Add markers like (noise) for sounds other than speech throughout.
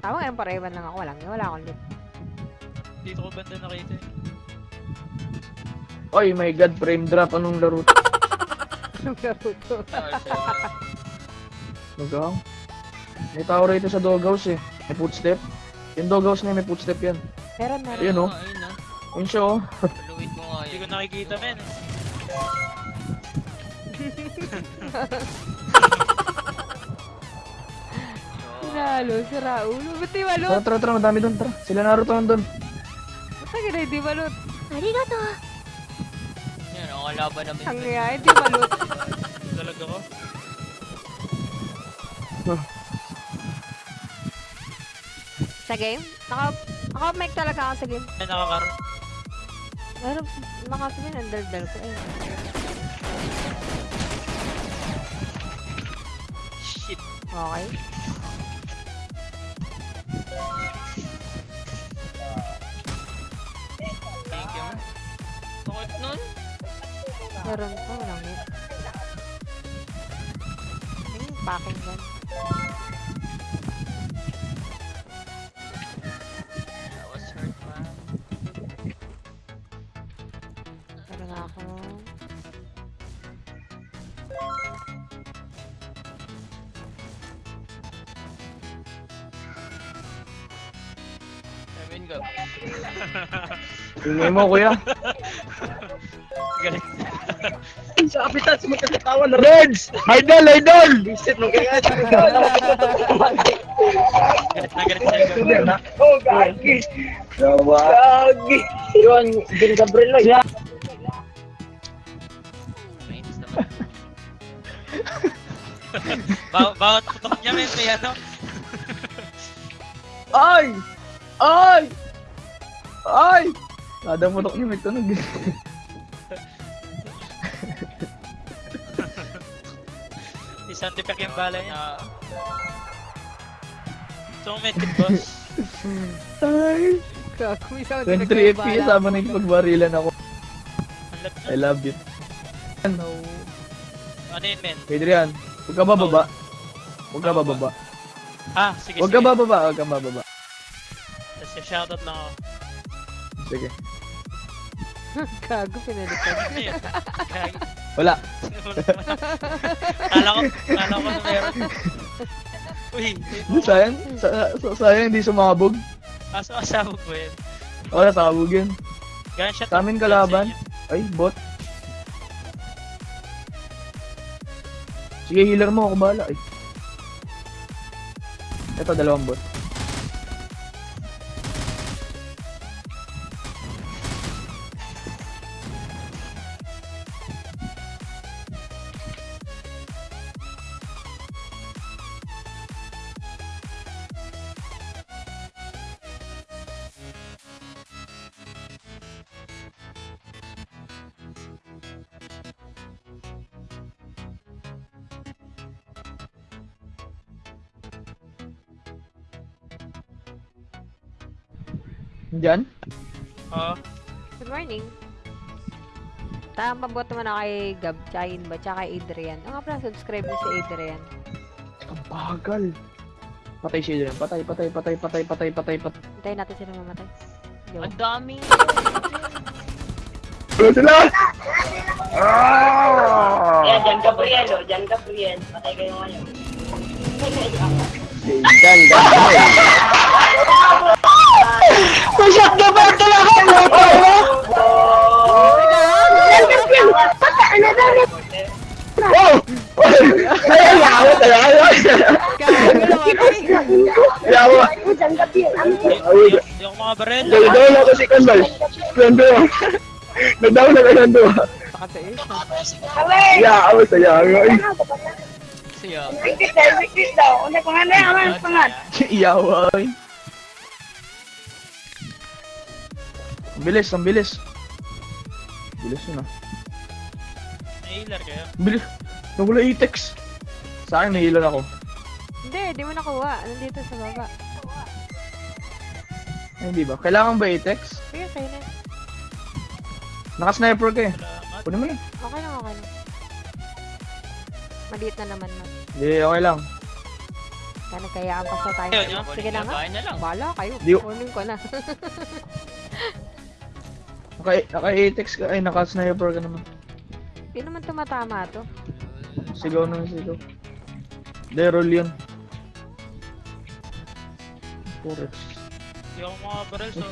Tama nga, parewan lang ako. Walang, wala akong loot. Dito ko banda nakita eh. Oy, my god, frame drop. Anong laro to? Anong laro to? (laughs) Magang. May tao rito sa doghouse eh. May footstep. Yung doghouse na yun, may footstep yan. Meron, meron. Ayun, oh. Ayun na. Yun siya oh. Paluin mo nga Hindi yun. ko nakikita men. (laughs) Sinalo, sira ulo. Ba't di malot? Tara, tara, tara. Madami doon. Tara. Sila Naruto nandun. Ba't ka na hindi malot? Yan, ang kalaban namin. Ang nga, hindi malot. Talaga ko. Sa game? Naka, naka-mic talaga ako sa game. Ay nakakaroon. Pero, nakasabihin, ang daldal ko eh. Shit. Okay. Meron nga ako. Emin ka. Tingnan mo, kuya. (laughs) Galit. Kapitan, sumakatawa na. Reds! Idol, idol! Visit mo kaya. Oh, gagi. Gagi. Yun, Gin Gabriel lang. Mainis naman. Ba bawat putok niya men may ano. Ay! Ay! Ay! Kada putok niya may tunog. Isang tipek yung bala niya. So medkit boss. (laughs) Ay! Gago, may sound 23 effect yung FPS, bala sama na yung pagbarilan ako. I love it. No. Ano yun men? Adrian, huwag ka bababa. Huwag ka bababa. Ah, sige Huwag sige. ka bababa, huwag ka bababa. Tapos shoutout lang ako. Sige. (laughs) Gago, pinalitan. (laughs) Gagi. Wala. Kala ko, kala ko na meron. Uy, Sayang, sa, sa, sayang hindi sumabog. aso asabog mo yun. Wala, sabog yun. Gunshot. Sa amin kalaban. Ay, bot. Sige, healer mo, ako bahala. Ay. Ito, dalawang bot. Diyan? Oo. Good morning. Tama pabot mo na kay Gab, tsaka Inba, tsaka kay Adrian. Ang nga pala, subscribe mo si Adrian. Ang bagal. Patay siya dyan. Patay, patay, patay, patay, patay, patay, patay. Hintayin natin sila mamatay. Yo. ang daming... Wala sila! Yan, Jan Gabriel, oh. Jan Gabriel. Patay kayo ngayon. Diyan, guys. (laughs) Masyat ka ba talaga? Oh! Ay, yawa talaga. Gago namatay! Yawa. Di di ako makabarel. Nagdaw ako si Kanbal. Nando. Nagdaw na ka nando. Saka sa is. Yawa sa yawa. Siya. Victis daw, victis daw. Ano pangalan? Ano pangalan? Yawa. Ang bilis, ang bilis. Bilis yun ah. Healer kayo. Ang Bilis. Nawala e-text. Sa akin, nahilan ako. Hindi, di mo nakuha. Nandito sa baba. Ay, hindi ba? Kailangan ba e-text? Sige, sa'yo na. Naka-sniper ka eh. Kunin mo na. Okay lang, okay lang. Maliit na naman, no? Hindi, okay lang. Kaya nagkayaan pa sa tayo. Sige na nga. Bahala kayo. Kunin ko na. (laughs) Naka, naka-atex ka, ay naka-sniper ka naman. Hindi naman tumatama to. Sigaw na sigaw. Derol yun. Forex. Hindi ako makabaril, so...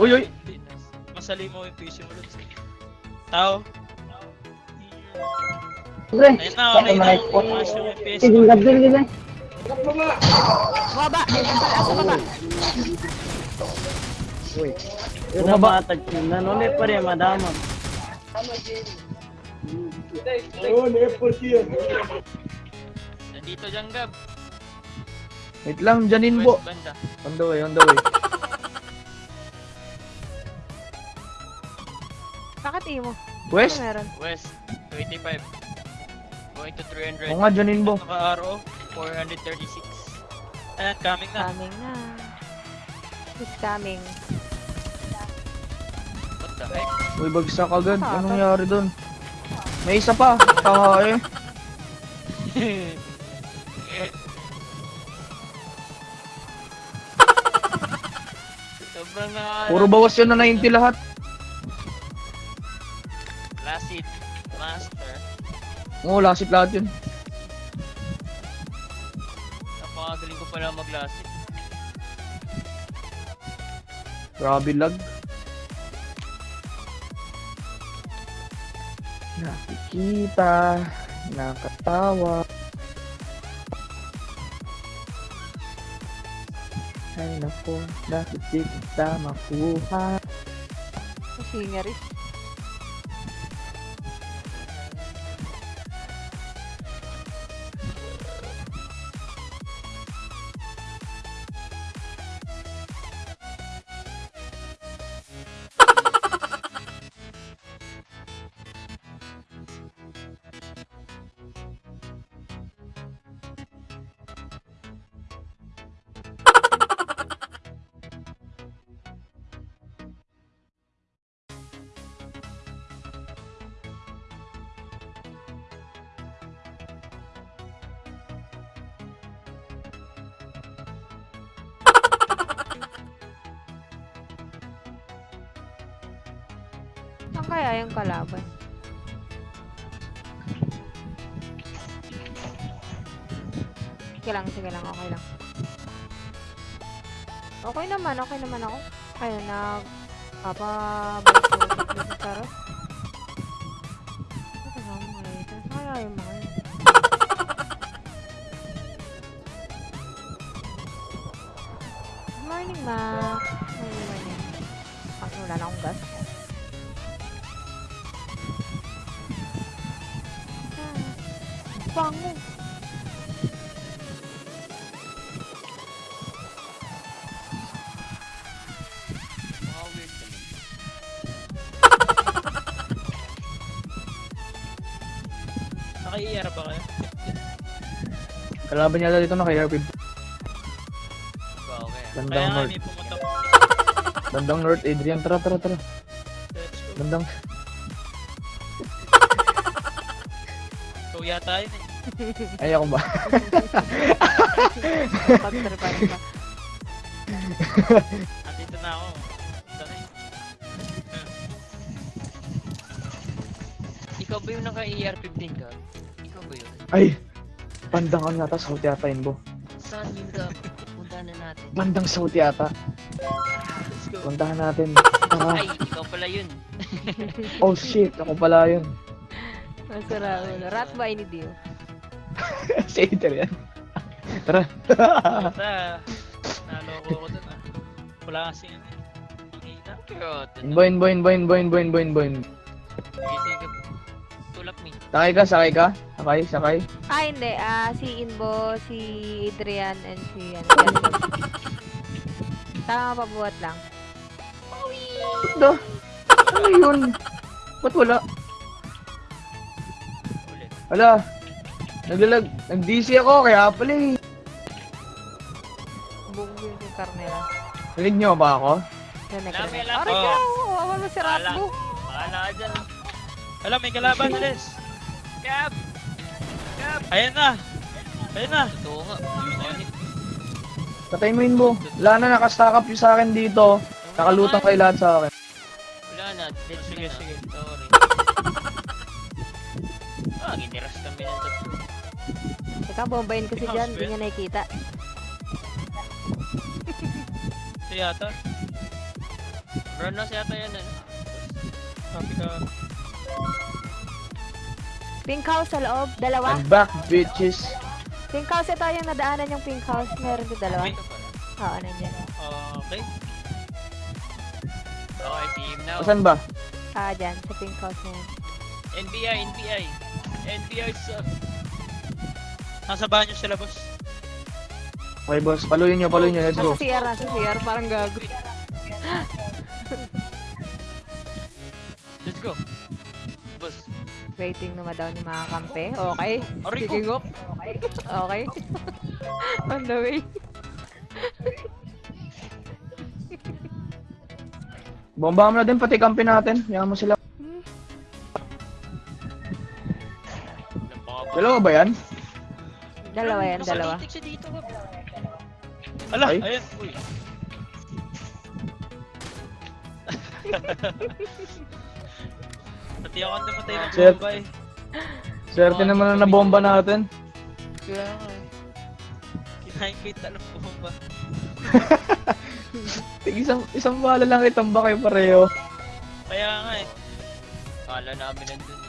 Uy, uy! Masali mo yung PC mo, Lods. Tao. Ayun na, okay na. Mas yung PC mo. Baba! Sa baba! Bumaba. Nandito dyan, Gab. Wait lang, Janin bo. On the way, on the way. Bakit imo? West? Ano? West, 25. Going to 300. Oo nga, Janin bo. Naka-RO. 436. Ayan, coming na. Coming na. Who's coming? The heck? Uy, bagsak agad. Anong nangyari doon? May isa pa. Taha (laughs) eh. Sobrang na... Puro bawas yun na 90 lahat. Last hit. Master. Oo, lasit lahat yun. Napakagaling ko pala mag-last hit. Grabe lag. Nakikita, nakatawa. Ay nako, bakit di kita makuha? Singer is. Saan kaya yung kalaban? Sige lang, sige lang, okay lang. Okay naman, okay naman ako. Kaya nag... Papa... Balik sa. Ano ba ang mga ito? Kaya yung mga? Good morning, ma. Good morning. Ang wala na akong gas. Bango. Naka-ER ba kayo? Kalaban niya dito na kay RP. Ba, okay. Bandang Kaya north. may pumunta. Bandang north, Adrian. Tara, tara, tara. Bandang... Ikaw yata yun eh. Ay, ako ba? Pagtripan pa. Na ako. Ito na eh. Ikaw ba yung naka-ER15 ka? Ikaw ba yun? Ay! Bandang ano yata, south yata yun, bo. Saan yun, Gab? Punta na natin. Bandang south yata. Let's go. Puntahan natin. Tara. (laughs) Ay, ikaw pala yun. Oh shit, ako pala yun. Masarap. Rat ba ini Dio? Si Adrian. Tara. Basta, naloko ko dun ah. Wala kasi yun eh. Ang hina. Pero, Boin, boin, boin, boin, boin, boin, boin. Sige, sige. Tulak me. Sakay ka, sakay ka. Sakay, sakay. Ah, hindi. Ah, si Inbo, si Adrian, and si. Jasper. Tama pa buhat lang. Da. Ano yun? Ba't wala? Ulit. Wala. Naglalag. Nag-DC ako, kaya pala eh. Buong yun si Carmela. Narinig niyo ba ako? Nagre- lang. Aray Oh. ka! Awan mo si Wala. Ratbo. Bahala ka dyan. Alam, may kalaban, (laughs) Les. Gab! Gab! Ayan na. Ayan na. Totoo nga. Patay mo yun mo. Wala na, nakastack up yung sa akin dito. Nakalutang kayo lahat sa akin. Wala na, dead Sige, sige. Sorry. (laughs) ah, giniras kami ng tatlo. Teka, bombayin ko si John. Hindi niya nakikita. Ito yata. Run na siya yan eh. Copy ka. Pink house sa loob. Dalawa. I'm back, bitches. Pink house ito yung nadaanan yung pink house. Meron din dalawa. Oo, nandiyan. Okay. Oh, I see him now. Asan ba? Ah, dyan. Sa pink house na yun. NBI, NBI. NBI sub. Nasa banyo sila, boss. Okay, boss. Paluin nyo, paluin nyo. Let's go. Nasa CR, nasa CR. Parang gago. Let's go. Boss. Waiting na daw ni mga kampe. Okay. Sige, go. Okay. (laughs) On the way. Bomba mo na din, pati kampi natin. Yaman mo sila. Dalawa ba yan? Dalawa yan, dalawa. Nakalitik siya dito. Ala, Ay. ayun. Uy. (laughs) Pati ako ang namatay ng Shit. bomba eh. Swerte naman na bomba natin. Kaya nga eh. Kinain ko yung talong bomba. (laughs) Tig isang, isang bala lang itong ba kayo pareho. Kaya nga eh. Kala namin nandun.